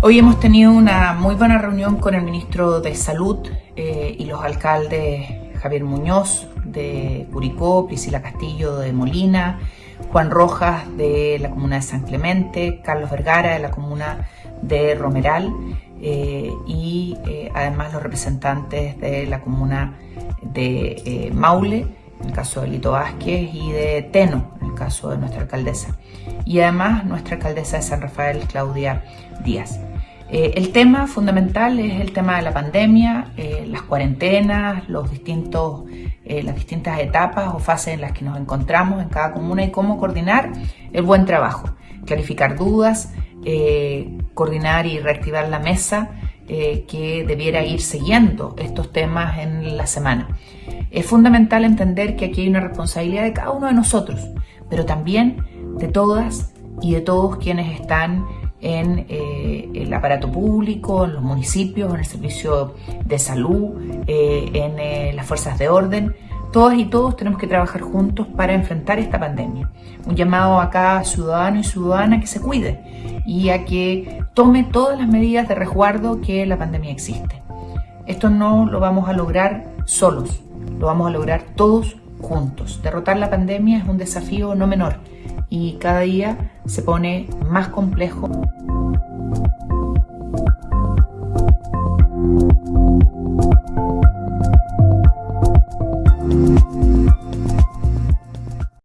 Hoy hemos tenido una muy buena reunión con el ministro de Salud eh, y los alcaldes Javier Muñoz de Curicó, Priscila Castillo de Molina, Juan Rojas de la comuna de San Clemente, Carlos Vergara de la comuna de Romeral eh, y eh, además los representantes de la comuna de Maule, en el caso de Lito Vázquez, y de Teno, en el caso de nuestra alcaldesa. Y además nuestra alcaldesa de San Rafael, Claudia Díaz. Eh, el tema fundamental es el tema de la pandemia, eh, las cuarentenas, los distintos, eh, las distintas etapas o fases en las que nos encontramos en cada comuna y cómo coordinar el buen trabajo, clarificar dudas, coordinar y reactivar la mesa que debiera ir siguiendo estos temas en la semana. Es fundamental entender que aquí hay una responsabilidad de cada uno de nosotros, pero también de todas y de todos quienes están en eh, el aparato público, en los municipios, en el servicio de salud, eh, en eh, las fuerzas de orden. Todas y todos tenemos que trabajar juntos para enfrentar esta pandemia. Un llamado a cada ciudadano y ciudadana que se cuide y a que tome todas las medidas de resguardo que la pandemia existe. Esto no lo vamos a lograr solos, lo vamos a lograr todos juntos. Derrotar la pandemia es un desafío no menor y cada día se pone más complejo.